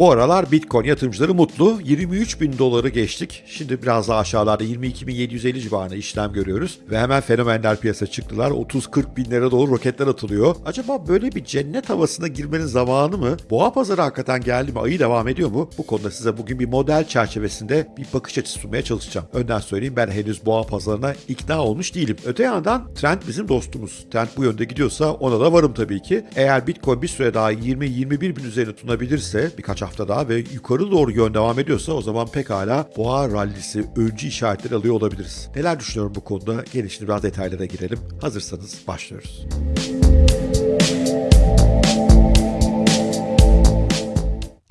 Bu aralar Bitcoin yatırımcıları mutlu. 23 bin doları geçtik. Şimdi biraz daha aşağılarda 22.750 civarında işlem görüyoruz. Ve hemen fenomenler piyasa çıktılar. 30-40 binlere doğru roketler atılıyor. Acaba böyle bir cennet havasına girmenin zamanı mı? Boğa pazarı hakikaten geldi mi? Ayı devam ediyor mu? Bu konuda size bugün bir model çerçevesinde bir bakış açısı sunmaya çalışacağım. Önden söyleyeyim ben henüz boğa pazarına ikna olmuş değilim. Öte yandan trend bizim dostumuz. Trend bu yönde gidiyorsa ona da varım tabii ki. Eğer Bitcoin bir süre daha 20-21 bin üzerine tutunabilirse birkaç hafta daha ve yukarı doğru yön devam ediyorsa o zaman pekala boğa rallisi öncü işaretleri alıyor olabiliriz. Neler düşünüyorum bu konuda? Gelin şimdi biraz detaylara girelim. Hazırsanız başlıyoruz.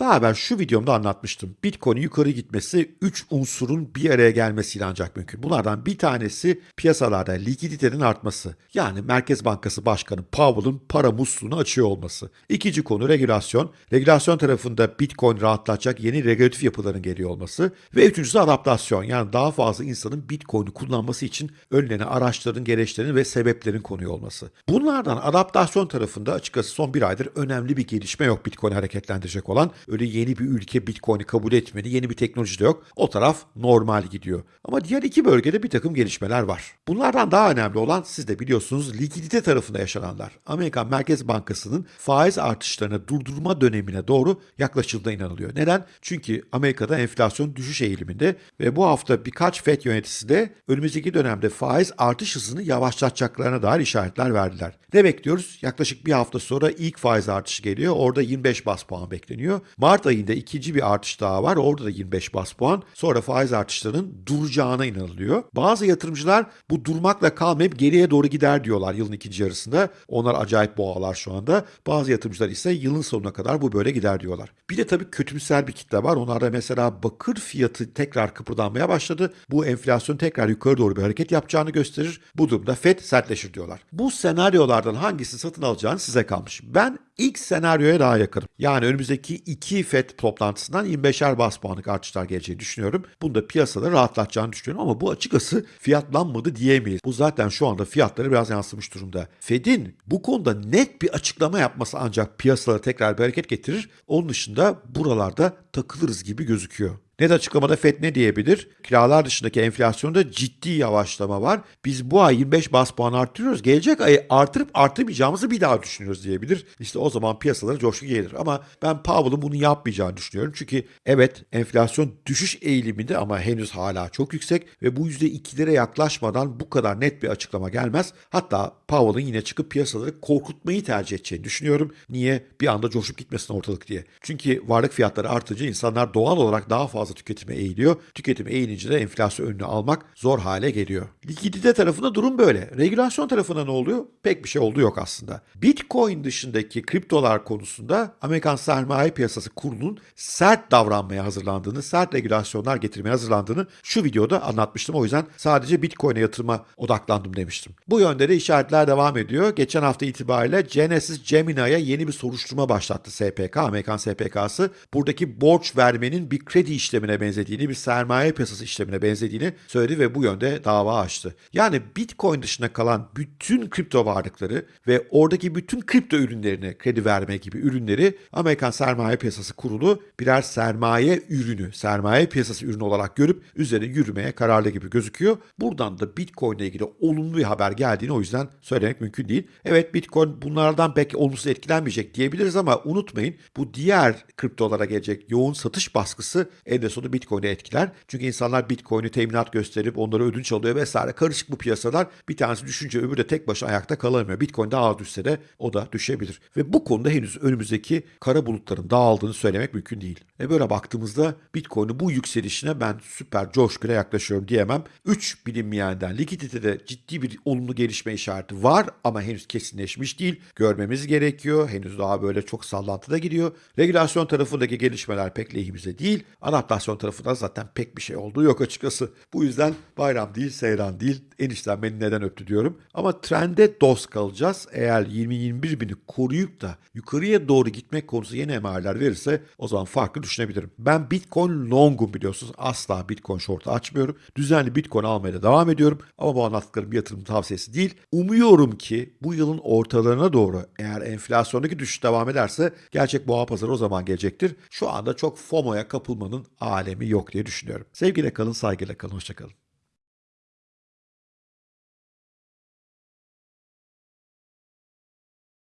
Daha evvel şu videomda anlatmıştım. Bitcoin'in yukarı gitmesi 3 unsurun bir araya gelmesiyle ancak mümkün. Bunlardan bir tanesi piyasalarda likiditenin artması. Yani Merkez Bankası Başkanı Powell'ın para musluğunu açıyor olması. İkinci konu regülasyon. Regülasyon tarafında Bitcoin rahatlatacak yeni regülatif yapıların geliyor olması. Ve üçüncüsü adaptasyon. Yani daha fazla insanın Bitcoin'i kullanması için önlerine araçların, gereçlerin ve sebeplerin konuyor olması. Bunlardan adaptasyon tarafında açıkçası son bir aydır önemli bir gelişme yok Bitcoin'i hareketlendirecek olan. Yeni bir ülke Bitcoin'i kabul etmedi, yeni bir teknoloji de yok. O taraf normal gidiyor. Ama diğer iki bölgede bir takım gelişmeler var. Bunlardan daha önemli olan siz de biliyorsunuz likidite tarafında yaşananlar. Amerikan Merkez Bankası'nın faiz artışlarını durdurma dönemine doğru yaklaşıldığına inanılıyor. Neden? Çünkü Amerika'da enflasyon düşüş eğiliminde ve bu hafta birkaç FED yöneticisi de önümüzdeki dönemde faiz artış hızını yavaşlatacaklarına dair işaretler verdiler. Ne bekliyoruz? Yaklaşık bir hafta sonra ilk faiz artışı geliyor. Orada 25 bas puan bekleniyor. Mart ayında ikinci bir artış daha var. Orada da 25 bas puan. Sonra faiz artışlarının duracağına inanılıyor. Bazı yatırımcılar bu durmakla kalmayıp geriye doğru gider diyorlar yılın ikinci yarısında. Onlar acayip boğalar şu anda. Bazı yatırımcılar ise yılın sonuna kadar bu böyle gider diyorlar. Bir de tabii kötümser bir kitle var. Onlarda mesela bakır fiyatı tekrar kıpırdanmaya başladı. Bu enflasyon tekrar yukarı doğru bir hareket yapacağını gösterir. Bu durumda FED sertleşir diyorlar. Bu senaryolardan hangisi satın alacağını size kalmış. Ben ilk senaryoya daha yakınım. Yani önümüzdeki iki FED toplantısından 25'er bas puanlık artışlar geleceğini düşünüyorum. Bunu da piyasada rahatlatacağını düşünüyorum ama bu açıkçası fiyatlanmadı diyemeyiz. Bu zaten şu anda fiyatları biraz yansımış durumda. Fed'in bu konuda net bir açıklama yapması ancak piyasalara tekrar bir hareket getirir. Onun dışında buralarda takılırız gibi gözüküyor. Net açıklamada FED ne diyebilir? Kiralar dışındaki enflasyonda ciddi yavaşlama var. Biz bu ay 25 bas puan arttırıyoruz. Gelecek ayı artırıp artırmayacağımızı bir daha düşünüyoruz diyebilir. İşte o zaman piyasalara coşku gelir. Ama ben Powell'ın bunu yapmayacağını düşünüyorum. Çünkü evet enflasyon düşüş eğiliminde ama henüz hala çok yüksek ve bu %2'lere yaklaşmadan bu kadar net bir açıklama gelmez. Hatta Powell'ın yine çıkıp piyasaları korkutmayı tercih edeceğini düşünüyorum. Niye? Bir anda coşup gitmesin ortalık diye. Çünkü varlık fiyatları artınca insanlar doğal olarak daha fazla tüketime eğiliyor. Tüketim eğilince de enflasyon önünü almak zor hale geliyor. Likidite tarafında durum böyle. Regülasyon tarafında ne oluyor? Pek bir şey oldu yok aslında. Bitcoin dışındaki kriptolar konusunda Amerikan Sermaye Piyasası Kurulu'nun sert davranmaya hazırlandığını, sert regülasyonlar getirmeye hazırlandığını şu videoda anlatmıştım. O yüzden sadece Bitcoin'e yatırıma odaklandım demiştim. Bu yönde de işaretler devam ediyor. Geçen hafta itibariyle Genesis Gemini'ye yeni bir soruşturma başlattı SPK, Amerikan SPK'sı. Buradaki borç vermenin bir kredi işlemi işlemine benzediğini, bir sermaye piyasası işlemine benzediğini söyledi ve bu yönde dava açtı. Yani Bitcoin dışında kalan bütün kripto varlıkları ve oradaki bütün kripto ürünlerine kredi verme gibi ürünleri Amerikan Sermaye Piyasası Kurulu birer sermaye ürünü, sermaye piyasası ürünü olarak görüp üzerine yürümeye kararlı gibi gözüküyor. Buradan da Bitcoin ile ilgili olumlu bir haber geldiğini o yüzden söylemek mümkün değil. Evet Bitcoin bunlardan belki olumsuz etkilenmeyecek diyebiliriz ama unutmayın bu diğer kriptolara gelecek yoğun satış baskısı en sonu Bitcoin'i etkiler. Çünkü insanlar Bitcoin'i teminat gösterip onları ödünç alıyor vesaire. Karışık bu piyasalar. Bir tanesi düşünce öbürü de tek başına ayakta kalamıyor. Bitcoin daha düşse de o da düşebilir. Ve bu konuda henüz önümüzdeki kara bulutların dağıldığını söylemek mümkün değil. Ve böyle baktığımızda Bitcoin'in bu yükselişine ben süper coşkuyla yaklaşıyorum diyemem. 3 bilinmeyenden likiditede ciddi bir olumlu gelişme işareti var ama henüz kesinleşmiş değil. Görmemiz gerekiyor. Henüz daha böyle çok sallantıda gidiyor. Regülasyon tarafındaki gelişmeler pek lehimize değil. Adaptasyon Enflasyon tarafında zaten pek bir şey olduğu yok açıkçası. Bu yüzden bayram değil, seyran değil. Enişten beni neden öptü diyorum. Ama trende dost kalacağız. Eğer 20-21 bini koruyup da yukarıya doğru gitmek konusu yeni emareler verirse o zaman farklı düşünebilirim. Ben Bitcoin longum biliyorsunuz. Asla Bitcoin short'u açmıyorum. Düzenli Bitcoin almaya da devam ediyorum. Ama bu anlattıklarım bir yatırım tavsiyesi değil. Umuyorum ki bu yılın ortalarına doğru eğer enflasyondaki düşüş devam ederse gerçek boğa pazarı o zaman gelecektir. Şu anda çok FOMO'ya kapılmanın alemi yok diye düşünüyorum. Sevgiyle kalın, saygıyla kalın, hoşçakalın.